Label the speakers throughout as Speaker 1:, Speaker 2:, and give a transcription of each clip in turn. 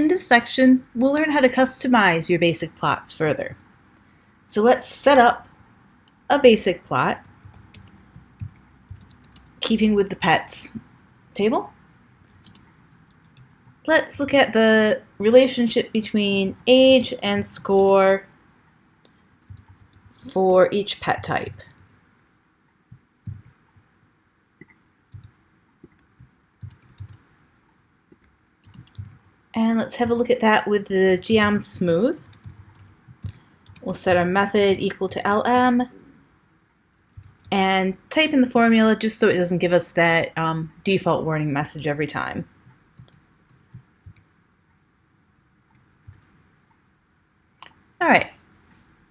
Speaker 1: In this section, we'll learn how to customize your basic plots further. So let's set up a basic plot, keeping with the pets table. Let's look at the relationship between age and score for each pet type. And let's have a look at that with the geom smooth. We'll set our method equal to lm and type in the formula just so it doesn't give us that um, default warning message every time. Alright,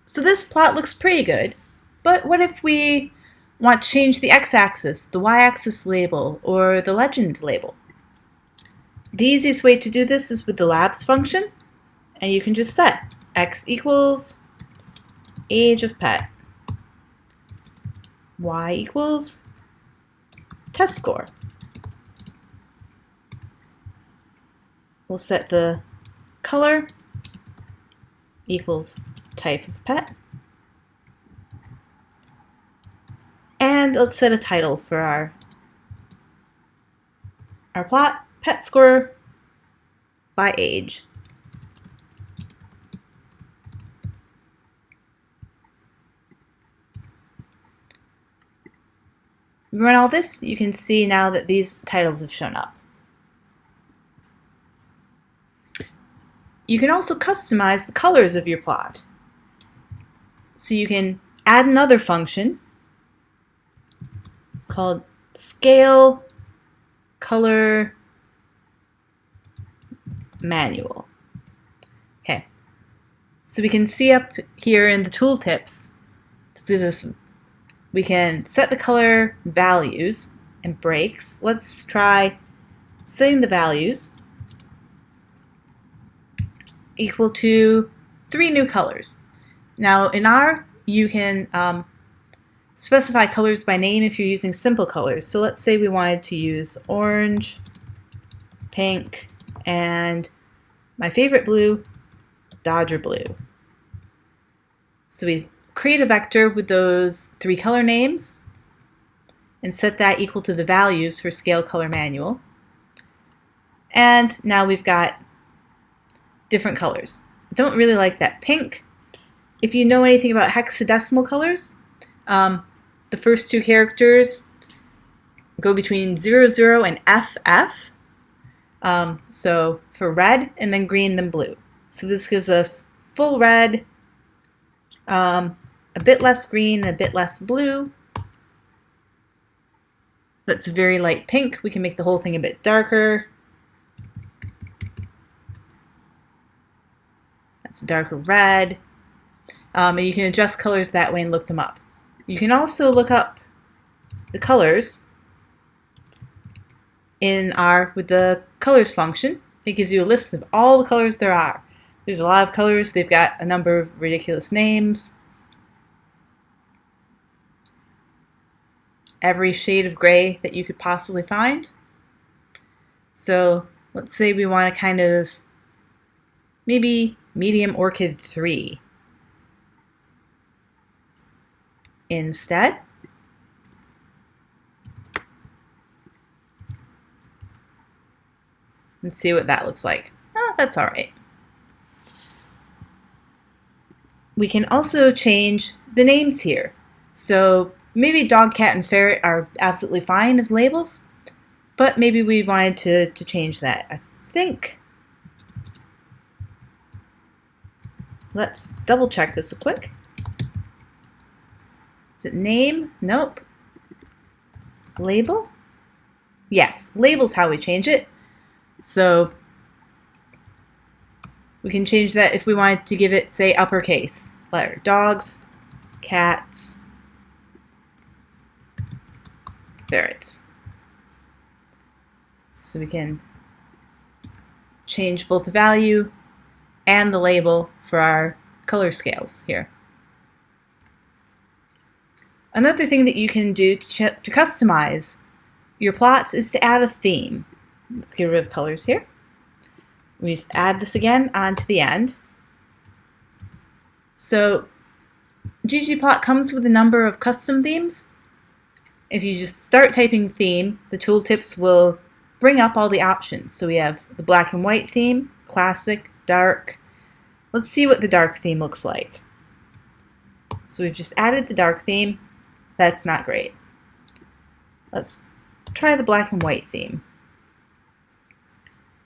Speaker 1: so this plot looks pretty good, but what if we want to change the x-axis, the y-axis label, or the legend label? The easiest way to do this is with the labs function, and you can just set x equals age of pet, y equals test score. We'll set the color equals type of pet. And let's set a title for our, our plot pet score by age. run all this, you can see now that these titles have shown up. You can also customize the colors of your plot. So you can add another function. It's called scale color manual. Okay, so we can see up here in the tooltips, this we can set the color values and breaks. Let's try setting the values equal to three new colors. Now in R, you can um, specify colors by name if you're using simple colors. So let's say we wanted to use orange, pink, and my favorite blue, Dodger blue. So we create a vector with those three color names and set that equal to the values for scale color manual. And now we've got different colors. I don't really like that pink. If you know anything about hexadecimal colors, um, the first two characters go between 00 and FF. Um, so for red, and then green, then blue. So this gives us full red, um, a bit less green, a bit less blue. That's very light pink. We can make the whole thing a bit darker. That's darker red. Um, and you can adjust colors that way and look them up. You can also look up the colors in R with the colors function. It gives you a list of all the colors there are. There's a lot of colors. They've got a number of ridiculous names. Every shade of gray that you could possibly find. So let's say we want to kind of maybe medium orchid 3 instead. And see what that looks like. Oh, that's all right. We can also change the names here. So maybe dog, cat, and ferret are absolutely fine as labels, but maybe we wanted to, to change that. I think, let's double check this quick. Is it name? Nope. Label? Yes, label's how we change it. So we can change that if we wanted to give it, say, uppercase letter. Dogs, cats, ferrets. So we can change both the value and the label for our color scales here. Another thing that you can do to, to customize your plots is to add a theme. Let's get rid of colors here. We just add this again onto the end. So ggplot comes with a number of custom themes. If you just start typing theme, the tooltips will bring up all the options. So we have the black and white theme, classic, dark. Let's see what the dark theme looks like. So we've just added the dark theme. That's not great. Let's try the black and white theme.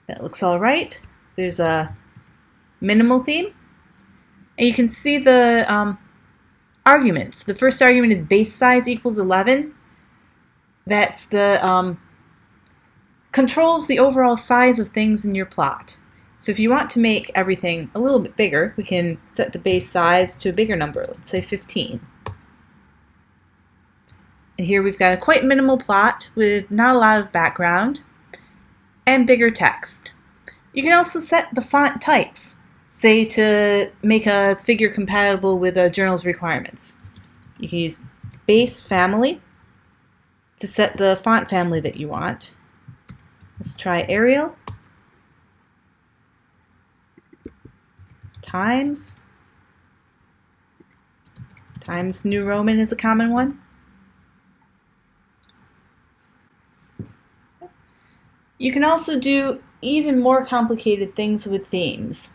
Speaker 1: That looks all right. There's a minimal theme. And you can see the um, arguments. The first argument is base size equals 11. That's the um, controls the overall size of things in your plot. So if you want to make everything a little bit bigger, we can set the base size to a bigger number, let's say 15. And here we've got a quite minimal plot with not a lot of background and bigger text. You can also set the font types, say to make a figure compatible with a journal's requirements. You can use base family to set the font family that you want. Let's try Arial. Times. Times New Roman is a common one. You can also do even more complicated things with themes.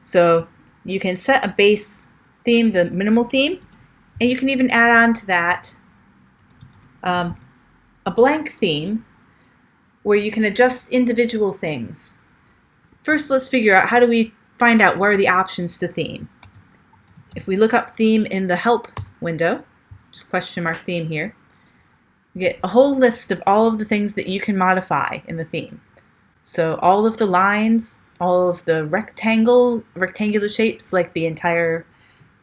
Speaker 1: So you can set a base theme, the minimal theme, and you can even add on to that um, a blank theme where you can adjust individual things. First, let's figure out how do we find out what are the options to theme. If we look up theme in the help window, just question mark theme here, you get a whole list of all of the things that you can modify in the theme. So all of the lines, all of the rectangle, rectangular shapes like the entire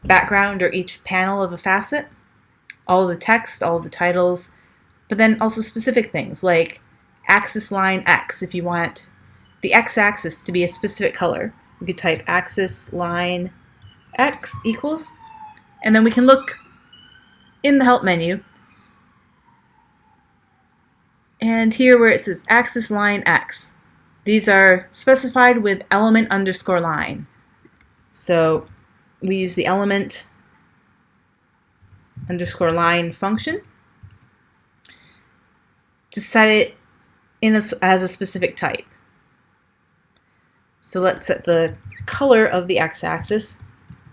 Speaker 1: background or each panel of a facet, all the text, all the titles, but then also specific things like axis line X if you want the x-axis to be a specific color. We could type axis line X equals, and then we can look in the help menu and here where it says axis line X. These are specified with element underscore line. So we use the element underscore line function to set it in a, as a specific type. So let's set the color of the x-axis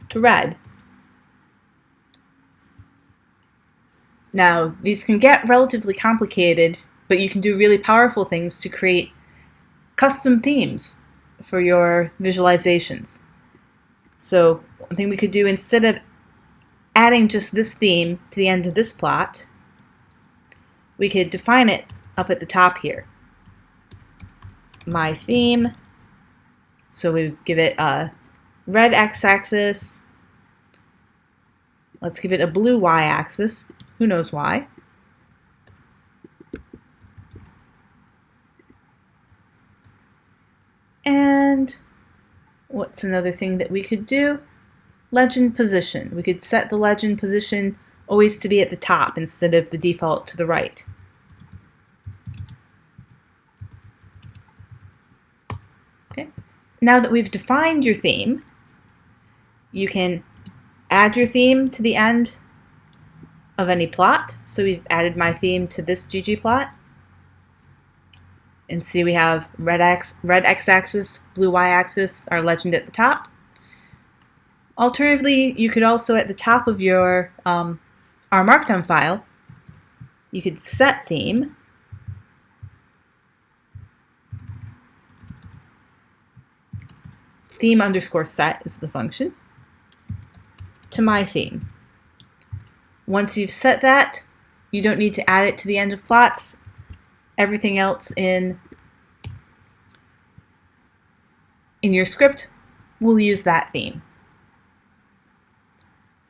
Speaker 1: to red. Now, these can get relatively complicated, but you can do really powerful things to create custom themes for your visualizations. So one thing we could do instead of adding just this theme to the end of this plot, we could define it up at the top here my theme. So we give it a red x-axis. Let's give it a blue y-axis. Who knows why? And what's another thing that we could do? Legend position. We could set the legend position always to be at the top instead of the default to the right. Okay. Now that we've defined your theme, you can add your theme to the end of any plot. So we've added my theme to this ggplot. And see we have red x red x-axis, blue y-axis, our legend at the top. Alternatively, you could also at the top of your um, R Markdown file, you could set theme theme underscore set is the function, to my theme. Once you've set that, you don't need to add it to the end of plots. Everything else in, in your script we'll use that theme.